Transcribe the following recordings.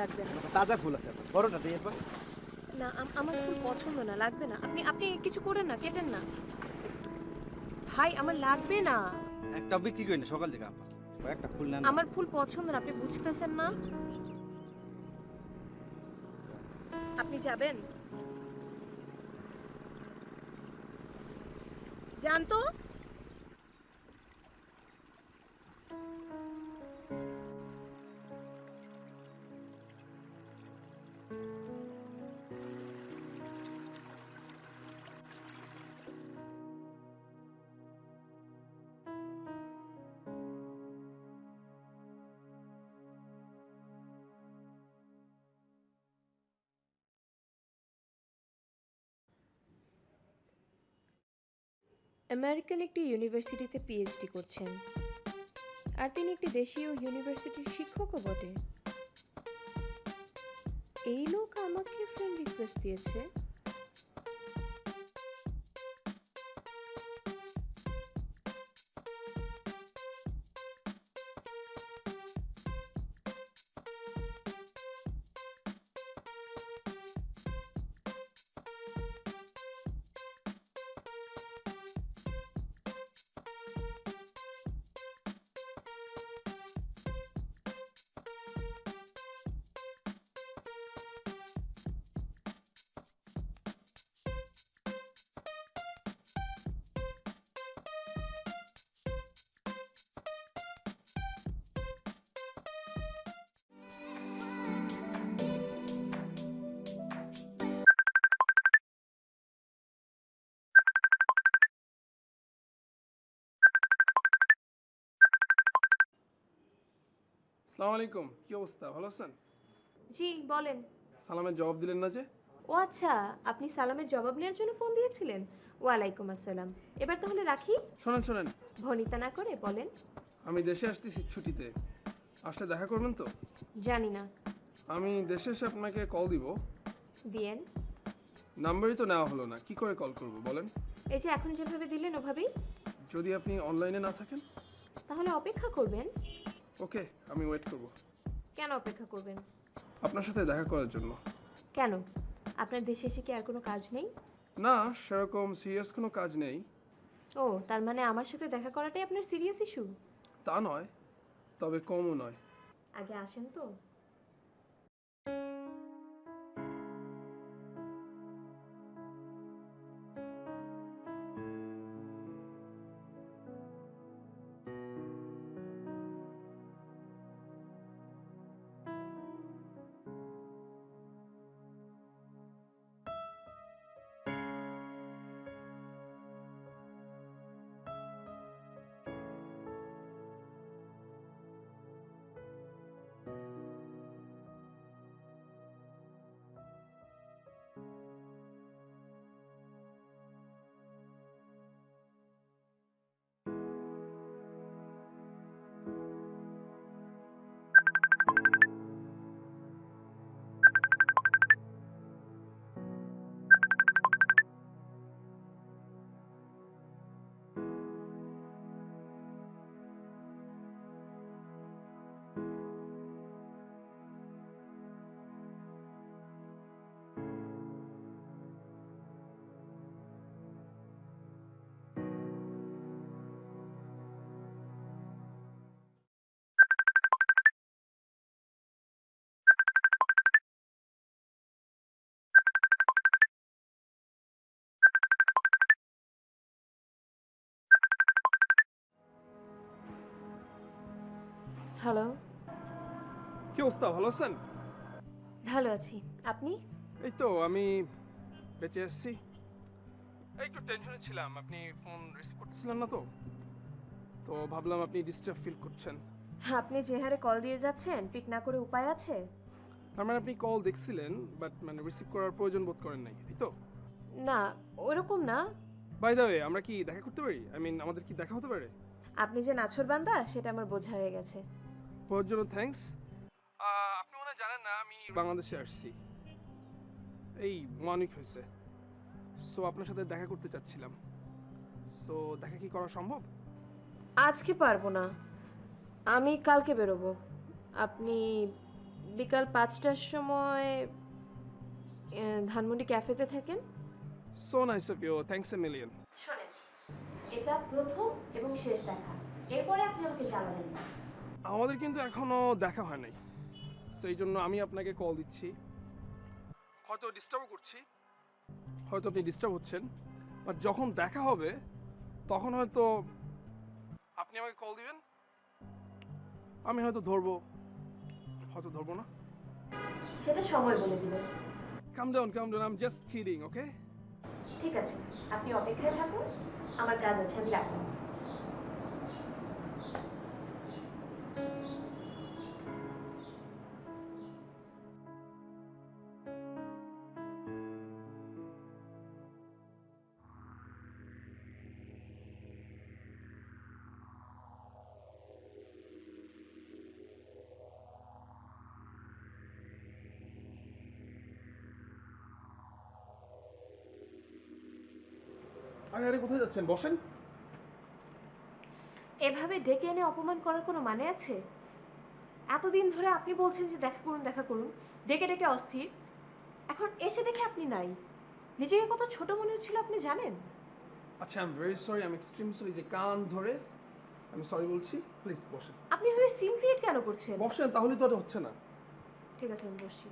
লাগবে না। তাজা ফুল আছে বড়টা দিয়ে একবার। না আমার ফুল পছন্দ না লাগবে না। আপনি আপনি কিছু করেন না কেটেন না। ভাই আমার লাগবে না। একটা বিক্রি করি না সকাল থেকে আপা একটা ফুল নেন আমার ফুল পছন্দ না আপনি বুঝতেছেন না? আপনি যাবেন? যান আমেরিকান একটি ইউনিভার্সিটিতে পিএইচডি করছেন। আর তিনি একটি দেশীয় ইউনিভার্সিটির শিক্ষকও বটে। এই লোক আমাকে ফ্রেন্ড রিকোয়েস্ট দিয়েছে। সালাম আলাইকুম কি অবস্থা? ভালো আছেন? জি বলেন। সালামের জবাব দিলেন না যে? ও আচ্ছা আপনি সালামের জবাব নেওয়ার জন্য ফোন দিয়েছিলেন? ওয়ালাইকুম আসসালাম। এবার তাহলে রাখি? শোনেন শোনেন। ভনিতা না করে বলেন। আমি দেশে আসতেছি ছুটিতে। আসলে দেখা করবেন তো? জানি না। আমি দেশে এসে আপনাকে কল দিব। দিয়েন। নাম্বারই তো নেওয়া হলো না কি করে কল করব বলেন? এই যে এখন যেভাবে দিলেন ওভাবেই। যদি আপনি অনলাইনে না থাকেন? তাহলে অপেক্ষা করবেন। ওকে আমি ওয়েট করব। কেন অপেক্ষা করবেন? আপনার সাথে দেখা করার জন্য। কেন? আপনার দেশে এসে কি আর কোনো কাজ নেই? না সেরকম সিরিয়াস কোনো কাজ নেই। ও তার মানে আমার সাথে দেখা করাটাই আপনার সিরিয়াস ইস্যু তা নয় তবে কমও নয়। আগে আসেন তো। হ্যালো কি অবস্থা? ভালো আছেন? ভালো আছি। আপনি? এই তো আমি বেঁচে এই একটু টেনশনে ছিলাম। আপনি ফোন রিসিভ করতেছিলেন না তো? তো ভাবলাম আপনি ডিস্টার্ব ফিল করছেন। আপনি যে হারে কল দিয়ে যাচ্ছেন পিক না করে উপায় আছে? তার মানে আপনি কল দেখছিলেন বাট মানে রিসিভ করার প্রয়োজন বোধ করেন নাই এই তো? না ওরকম না। বাই দ্য ওয়ে আমরা কি দেখা করতে পারি? আই মিন আমাদের কি দেখা হতে পারে? আপনি যে নাছর বান্দা সেটা আমার বোঝা হয়ে গেছে। ওর জন্য থ্যাঙ্কস আপনি মনে জানেন না আমি বাংলাদেশে আসছি। এই উইক হয়েছে। সো আপনার সাথে দেখা করতে চাচ্ছিলাম। সো দেখা কি করা সম্ভব? আজকে পারব না। আমি কালকে বেরোবো। আপনি বিকাল পাঁচটার সময় ধানমন্ডি ক্যাফেতে থাকেন? So nice of you thanks a million শোনেন এটা প্রথম এবং শেষ দেখা। এরপরে আপনি আমাকে জ্বালাবেন না। আমাদের কিন্তু এখনও দেখা হয় নাই। সেই জন্য আমি আপনাকে কল দিচ্ছি। হয়তো ডিস্টার্ব করছি হয়তো আপনি ডিস্টার্ব হচ্ছেন বাট যখন দেখা হবে তখন হয়তো আপনি আমাকে কল দিবেন। আমি হয়তো ধরবো হয়তো ধরবো না। সেটা সময় বলে দিবেন। Calm down calm down I am just kidding okay ঠিক আছে আপনি অপেক্ষায় থাকুন আমার কাজ আছে আমি রাখলাম। আরে আরে কোথায় যাচ্ছেন? বসেন। এভাবে ডেকে এনে অপমান করার কোনো মানে আছে? এতদিন ধরে আপনি বলছেন যে দেখা করুন দেখা করুন। ডেকে ডেকে অস্থির। এখন এসে দেখে আপনি নাই। নিজেকে কত ছোট মনে হচ্ছিল আপনি জানেন? আচ্ছা I am very sorry I am extreme sorry যে কান ধরে আমি সরি বলছি। প্লিজ বসেন। আপনি এভাবে সিন ক্রিয়েট কেন করছেন? বসেন তাহলে তো এটা হচ্ছে না। ঠিক আছে আমি বসছি।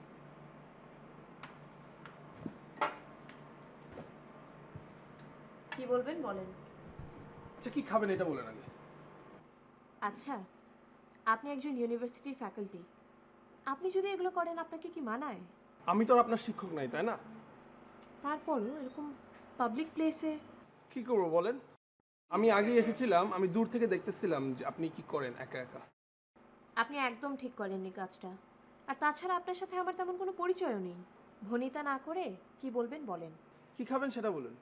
বলবেন বলেন। আচ্ছা কি খাবেন এটা বলেন আগে? আচ্ছা আপনি একজন ইউনিভার্সিটির ফ্যাকাল্টি। আপনি যদি এগুলো করেন আপনাকে কি মানায়? আমি তো আর আপনার শিক্ষক নাই তাই না? তারপরও এরকম পাবলিক প্লেসে কি করব বলেন? আমি আগে এসেছিলাম আমি দূর থেকে দেখতেছিলাম যে আপনি কি করেন একা একা। আপনি একদম ঠিক করেননি কাজটা। আর তাছাড়া আপনার সাথে আমার তেমন কোনো পরিচয়ও নেই। ভনিতা না করে কি বলবেন বলেন। কি খাবেন সেটা বলুন।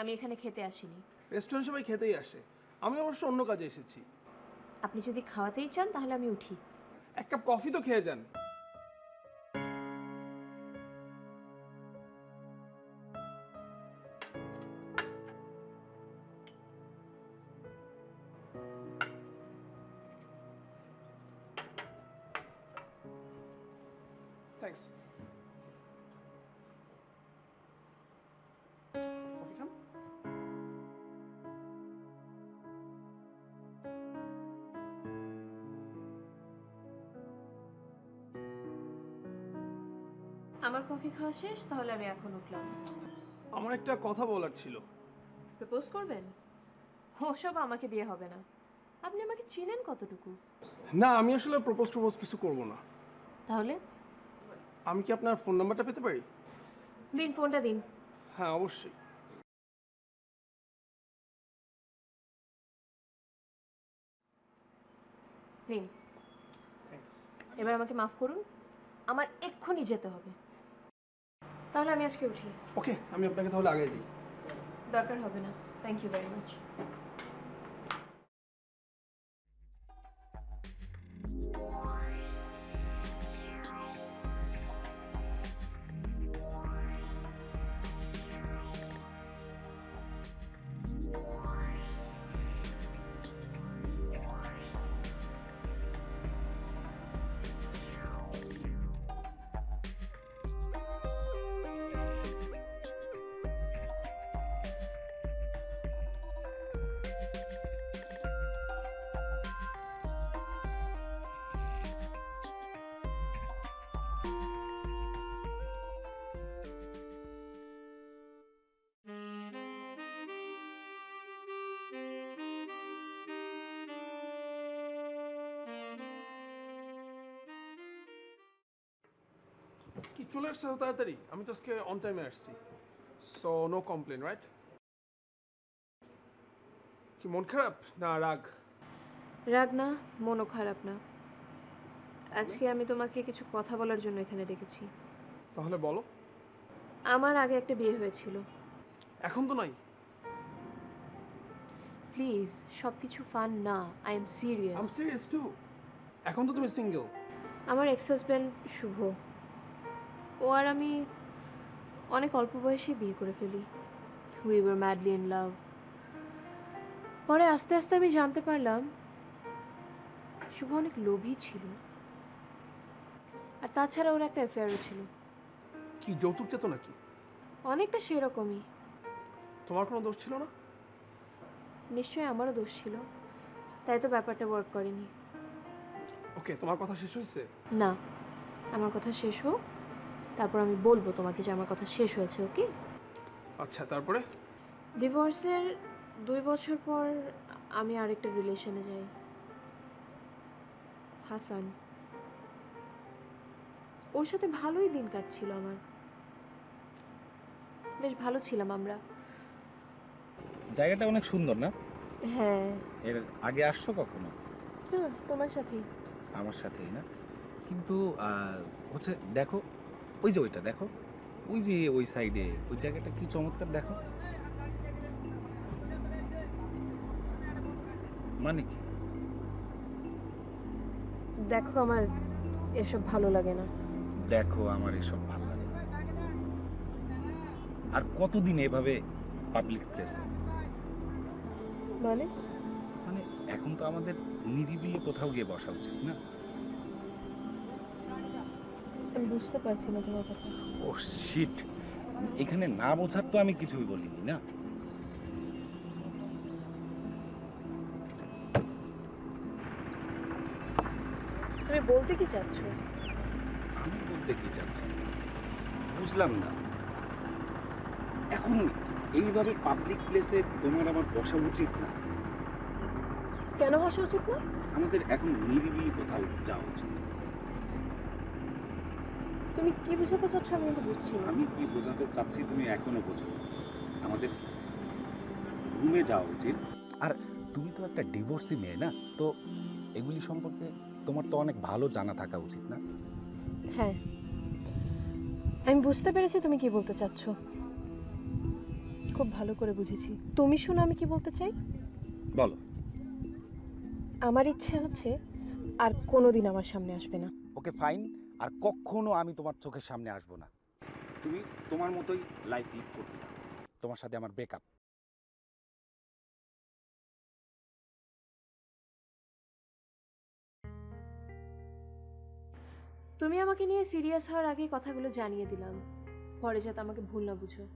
আমি এখানে খেতে আসিনি। রেস্টুরেন্ট সবাই খেতেই আসে। আমি অবশ্য অন্য কাজে এসেছি। আপনি যদি খাওয়াতেই চান তাহলে আমি উঠি। এক কাপ কফি তো খেয়ে যান। থ্যাঙ্কস আমার কফি খাওয়া শেষ? তাহলে আমি এখন উঠলাম। আমার একটা কথা বলার ছিল। প্রপোজ করবেন? ওসব আমাকে দিয়ে হবে না। আপনি আমাকে চিনেন কতটুকু? না আমি আসলে প্রপোজ টপোজ কিছু করব না। তাহলে? আমি কি আপনার ফোন নাম্বারটা পেতে পারি? দিন ফোনটা দিন। হ্যাঁ অবশ্যই। নিন এবার আমাকে মাফ করুন। আমার এক্ষুনি যেতে হবে। তাহলে আমি আজকে উঠি। ওকে আমি আপনাকে তাহলে আগে দিই। দরকার হবে না। থ্যাংক ইউ ভেরি মাচ কি চলে আসছে তাড়াতাড়ি? আমি তো আজকে অন টাইমে আসছি। সো নো কমপ্লেন রাইট কি মন খারাপ? না রাগ? রাগ না মনও খারাপ না। আজকে আমি তোমাকে কিছু কথা বলার জন্য এখানে ডেকেছি। তাহলে বলো। আমার আগে একটা বিয়ে হয়েছিল। এখন তো নাই? প্লিজ সব কিছু ফান না I am serious serious too এখন তো তুমি সিঙ্গেল আমার এক্স হাজব্যান্ড শুভ। ও আর আমি অনেক অল্প বয়সে বিয়ে করে ফেলি। We were madly in love পরে আস্তে আস্তে আমি জানতে পারলাম শুভ অনেক লোভী ছিল। আর তাছাড়া ওর একটা অ্যাফেয়ারও ছিল। কি যৌতুক চেত নাকি? অনেকটা সেরকমই। তোমার কোনো দোষ ছিল না? নিশ্চয়ই আমারও দোষ ছিল। তাই তো ব্যাপারটা ওয়ার্ক করেনি। ওকে তোমার কথা শেষ হয়েছে? না আমার কথা শেষ হোক। তারপর আমি বলব তোমাকে যে আমার কথা শেষ হয়েছে ওকে? আচ্ছা তারপরে? ডিভোর্সের দুই বছর পর আমি আরেকটা রিলেশনে যাই। হাসান। ওর সাথে ভালোই দিন কাটছিল আমার। বেশ ভালো ছিলাম আমরা। জায়গাটা অনেক সুন্দর না? হ্যাঁ। এর আগে আসছো কখনো? হ্যাঁ তোমার সাথেই। আমার সাথেই না? কিন্তু হচ্ছে দেখো ওই যে ওইটা দেখো। ওই যে ওই সাইডে ওই জায়গাটা কি চমৎকার দেখো। মানে কি? দেখো আমার এসব ভালো লাগে না। দেখো আমার এসব ভালো লাগে না। আর কতদিন এভাবে পাবলিক প্লেসে মানে? মানে এখন তো আমাদের নিরিবিলি কোথাও গিয়ে বসা উচিত না? আমি বুঝতে পারছি না তোমার কথা। ও শিট এখানে না বোঝার তো আমি কিছুই বলিনি না? তুমি বলতে কি চাচ্ছ? আমি বলতে কি চাচ্ছি? বুঝলাম না। এখন এইভাবে পাবলিক প্লেসে তোমার আমার বসা উচিত না। কেন বসা উচিত না? আমাদের এখন নিরিবিলি কোথাও যাওয়া উচিত তুমি কি বুঝাতে চাচ্ছ আমি কিন্তু বুঝছি না। আমি কি বোঝাতে চাচ্ছি তুমি এখনও বোঝো আমাদের রুমে যাওয়া উচিত। আর তুমি তো একটা ডিভোর্সি মেয়ে না তো এগুলি সম্পর্কে তোমার তো অনেক ভালো জানা থাকা উচিত না? হ্যাঁ। আমি বুঝতে পেরেছি তুমি কি বলতে চাচ্ছ। খুব ভালো করে বুঝেছি। তুমি শোনো আমি কি বলতে চাই? বলো। আমার ইচ্ছে হচ্ছে আর কোনোদিন আমার সামনে আসবে না। Okay fine. আর কখনো আমি তোমার চোখের সামনে আসব না। তুমি তোমার মতোই লাইফ লিড করতে থাকো। তোমার সাথে আমার ব্রেকআপ তুমি আমাকে নিয়ে সিরিয়াস হওয়ার আগে কথাগুলো জানিয়ে দিলাম। পরে যাতে আমাকে ভুল না বুঝো।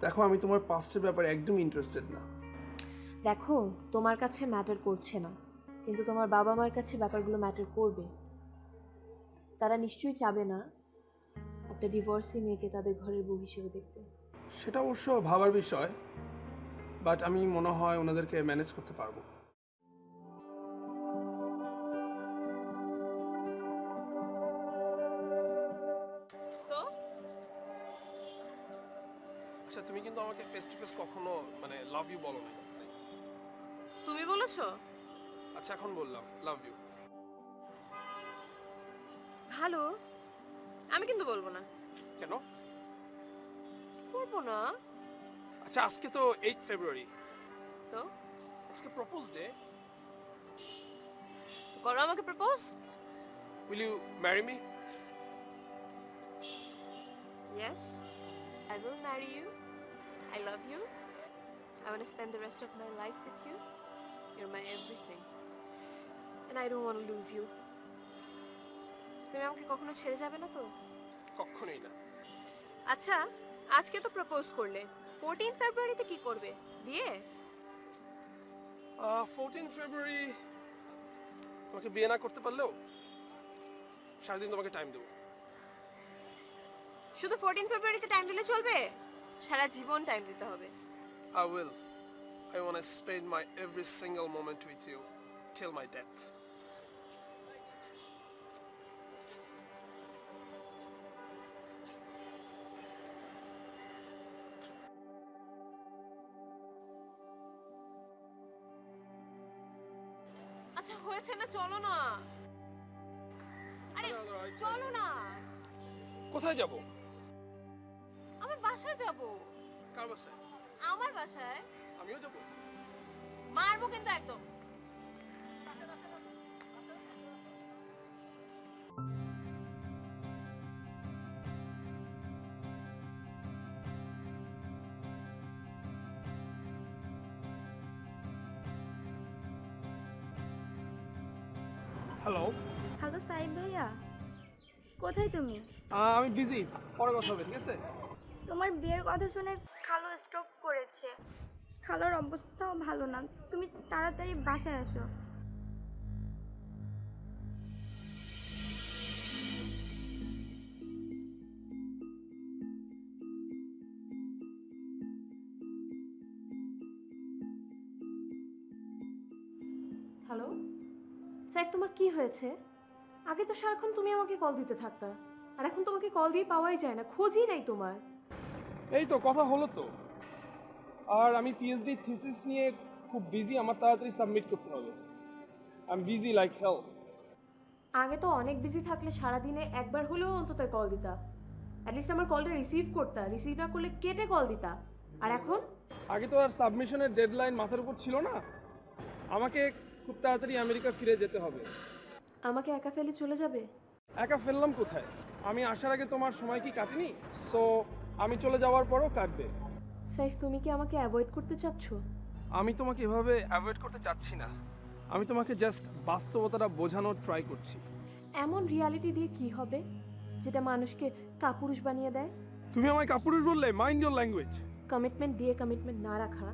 দেখো আমি তোমার পাস্টের ব্যাপারে একদম ইন্টারেস্টেড না। দেখো তোমার কাছে ম্যাটার করছে না। কিন্তু তোমার বাবা মার কাছে ব্যাপারগুলো ম্যাটার করবে। তারা নিশ্চয়ই চাবে না একটা ডিভোর্সি মেয়েকে তাদের ঘরের বউ হিসেবে দেখতে। সেটা অবশ্য ভাবার বিষয় বাট আমি মনে হয় ওনাদেরকে ম্যানেজ করতে পারব। তো? আচ্ছা তুমি কিন্তু আমাকে ফেস টু ফেস কখনো মানে লাভ ইউ বলো না তুমি বলেছ? আচ্ছা এখন বললাম লাভ ইউ ভালো আমি কিন্তু বলবো না কেন করবো না আচ্ছা আজকে তো এইট ফেব্রুয়ারি তো আজকে প্রপোজ ডে তো করো আমাকে propose will you marry me Yes, I will marry you. I love you. I want to spend the rest of my life with you. You're my everything. And I don't want to lose you. তুমি আমাকে কখনো ছেড়ে যাবে না তো? কখনোই না। আচ্ছা আজকে তো প্রপোজ করলে। ফোরটিন ফেব্রুয়ারিতে কি করবে? বিয়ে? ফোরটিন ফেব্রুয়ারি তোমাকে বিয়ে না করতে পারলেও সারাদিন তোমাকে টাইম দেবো। শুধু ফোরটিন ফেব্রুয়ারিতে টাইম দিলে চলবে? সারা জীবন টাইম দিতে হবে। I will. I want to spend my every single moment with you till my আচ্ছা হয়েছে না চলো না। আরে চলো না। কোথায় যাব? আমার বাসায় যাব। কার বাসায়? আমার বাসায়? আমিও যাব। মারবো কিন্তু একদম। হ্যালো সাইব ভাইয়া। কোথায় তুমি? আমি বিজি। পরে কথা হবে ঠিক আছে? তোমার বিয়ের কথা শুনে খালো স্ট্রোক করেছে। খালোর অবস্থাও ভালো না। তুমি তাড়াতাড়ি বাসায় আসো। হ্যালো সাইফ তোমার কি হয়েছে? আগে তো সারাক্ষণ তুমি আমাকে কল দিতে থাকতা। আর এখন তোমাকে কল দিয়ে পাওয়াই যায় না খোঁজই নাই তোমার। এই তো কথা হলো তো। আর আমি পিএইচডি থিসিস নিয়ে খুব বিজি আমার তাড়াতাড়ি সাবমিট করতে হবে। I am busy like health আগে তো অনেক বিজি থাকলে সারাদিনে একবার হলেও অন্তত কল দিতা। অ্যাটলিস্ট আমার কলটা রিসিভ করতা রিসিভ না করলে কেটে কল দিতা। আর এখন? আগে তো আর সাবমিশনের ডেডলাইন মাথার উপর ছিল না। আমাকে খুব তাড়াতাড়ি আমেরিকা ফিরে যেতে হবে। আমাকে একা ফেলে চলে যাবে? একা ফেললাম কোথায়? আমি আসার আগে তোমার সময় কি কাটেনি? সো আমি চলে যাওয়ার পরও কাটবে। সাইফ তুমি কি আমাকে অ্যাভয়েড করতে চাচ্ছ? আমি তোমাকে এভাবে অ্যাভয়েড করতে চাচ্ছি না। আমি তোমাকে জাস্ট বাস্তবতাটা বোঝানোর ট্রাই করছি। এমন রিয়ালিটি দিয়ে কি হবে যেটা মানুষকে কাপুরুষ বানিয়ে দেয়? তুমি আমায় কাপুরুষ বললে? মাইন্ড ইউর ল্যাঙ্গুয়েজ কমিটমেন্ট দিয়ে কমিটমেন্ট না রাখা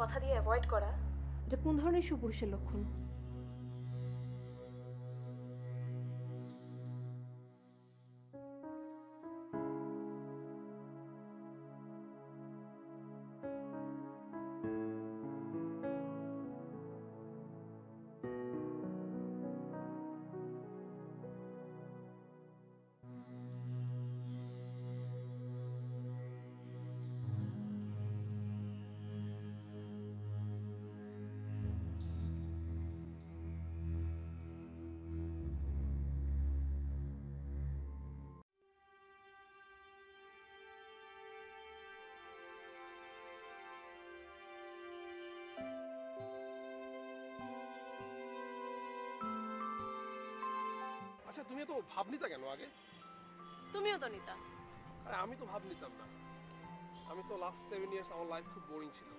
কথা দিয়ে অ্যাভয়েড করা এটা কোন ধরনের সুপুরুষের লক্ষণ? আচ্ছা তুমি তো ভাব নিতা কেন আগে? তুমিও তো নিতা। আরে আমি তো ভাব নিতাম না। আমি তো লাস্ট সেভেন ইয়ার্স আমার লাইফ খুব বোরিং ছিল।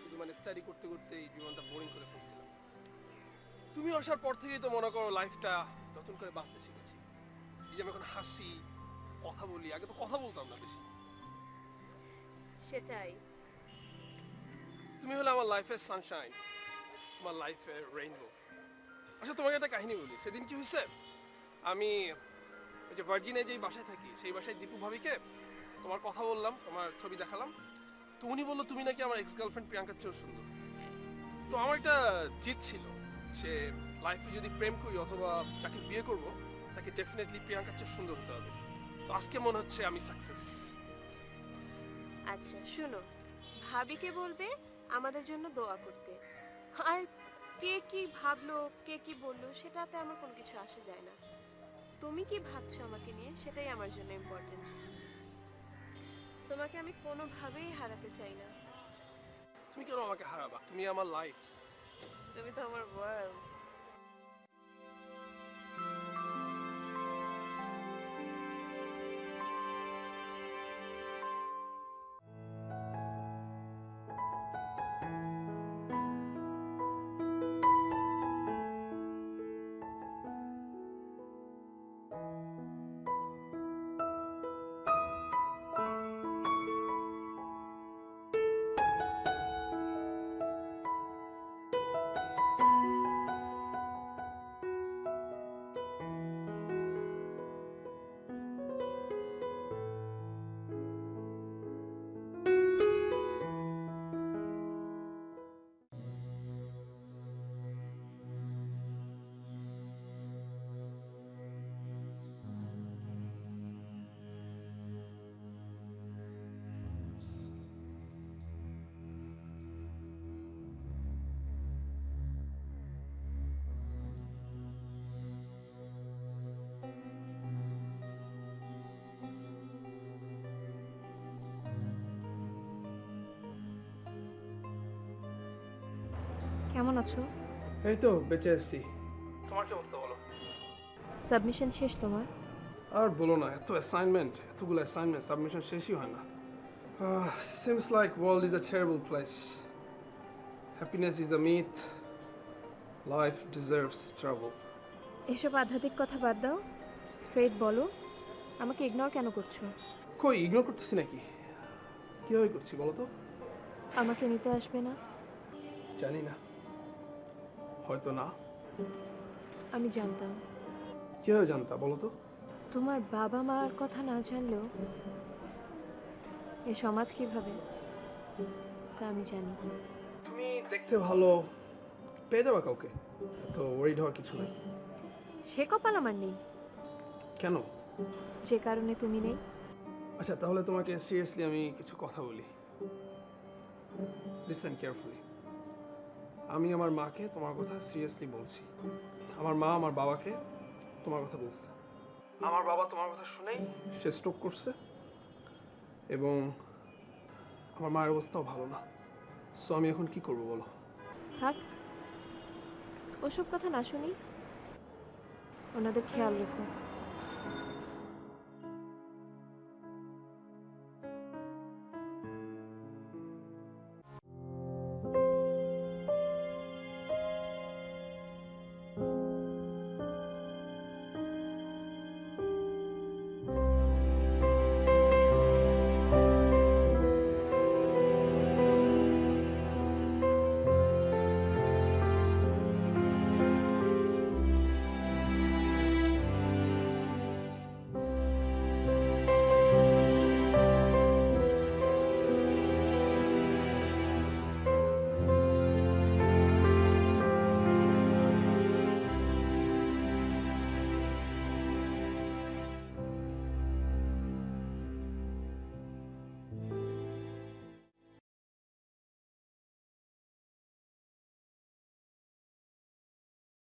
শুধু মানে স্টাডি করতে করতে এই জীবনটা বোরিং করে ফেলছিলাম। তুমি আসার পর থেকেই তো মনে করো লাইফটা নতুন করে বাঁচতে শিখেছি। এই যে আমি এখন হাসি কথা বলি আগে তো কথা বলতাম না বেশি। সেটাই। তুমি হলে আমার লাইফের সানশাইন আমার লাইফের রেইনবো আচ্ছা তোমাকে একটা কাহিনী বলি। সেদিন কি হয়েছে? আমি ওই যে ভার্জিনে যেই বাসায় থাকি, সেই বাসায় দীপু ভাবিকে তোমার কথা বললাম, তোমার ছবি দেখালাম। তো উনি বলল, তুমি নাকি আমার এক্স গার্লফ্রেন্ড প্রিয়াঙ্কার চেয়েও সুন্দর। তো আমার একটা জিত ছিল যে লাইফে যদি প্রেম করি অথবা যাকে বিয়ে করব, তাকে ডেফিনেটলি প্রিয়াঙ্কার চেয়ে সুন্দর হতে হবে। তো আজকে মনে হচ্ছে আমি সাকসেস আচ্ছা শুনো, ভাবিকে বলবে আমাদের জন্য দোয়া করতে। আর কে কি ভাবলো, কে কি বলল, সেটাতে আমার কোনো কিছু আসে যায় না। তুমি কি ভাবছ আমাকে নিয়ে? সেটাই আমার জন্য ইম্পর্টেন্ট তোমাকে আমি কোনোভাবেই হারাতে চাই না। তুমি কেন আমাকে হারাবা? তুমি আমার লাইফ তুমি তো আমার ওয়ার্ল্ড কেমন আছো? এই তো বেঁচে এসছি তোমার কি অবস্থা বলো? সাবমিশন শেষ তোমার? আর বলো না এত অ্যাসাইনমেন্ট এতগুলো অ্যাসাইনমেন্ট সাবমিশন শেষই হয় না। Seems like world is a terrible place happiness is a myth life deserves travel এসব আধ্যাত্মিক কথা বাদ দাও। স্ট্রেট বলো। আমাকে ইগনোর কেন করছ? কই ইগনোর করতেছি নাকি? কীভাবে করছি বলো তো? আমাকে নিতে আসবে না। জানি না। হয়তো না। আমি জানতাম। কীভাবে জানতা বলো তো? তোমার বাবা মার কথা না জানলেও এ সমাজ কীভাবে তা আমি জানি। তুমি দেখতে ভালো পেয়ে যাবা কাউকে? তো ওয়ারিড হওয়ার কিছু নেই। সে কপাল আমার নেই। কেন? যে কারণে তুমি নেই। আচ্ছা তাহলে তোমাকে সিরিয়াসলি আমি কিছু কথা বলি। লিসেন কেয়ারফুলি আমি আমার মাকে তোমার কথা সিরিয়াসলি বলছি। আমার মা আমার বাবাকে তোমার কথা বলছে। আমার বাবা তোমার কথা শুনেই সে স্ট্রোক করছে এবং আমার মায়ের অবস্থাও ভালো না। সো আমি এখন কি করব বলো? থাক, ওসব কথা না শুনি। ওনাদের খেয়াল রেখো।